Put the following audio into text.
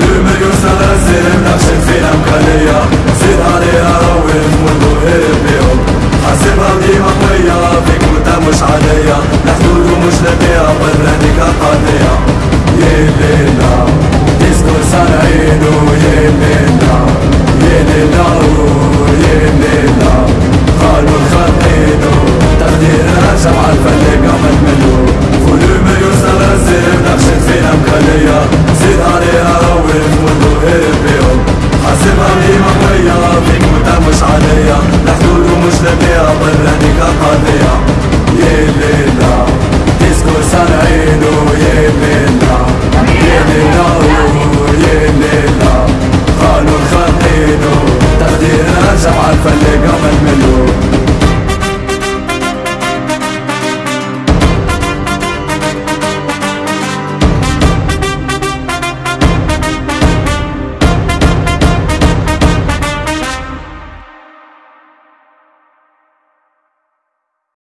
volume يوصل السلم نفسك فينا مكلية زيد عليها روم والظهر بيهم حاسبها ديما قوية في كوتا مش عادية لا حدود ومش لاقيها برانيك قاضية يا ليلى ديسكو صانعينو يا ليلى عليا محدود ومش لبيع ضل هديك قضية. يا ليلى ديسكورس على عينو يا ليلى. يا ليلى يا ليلى. قانون خاطينو تقدير ارجع عالفلقة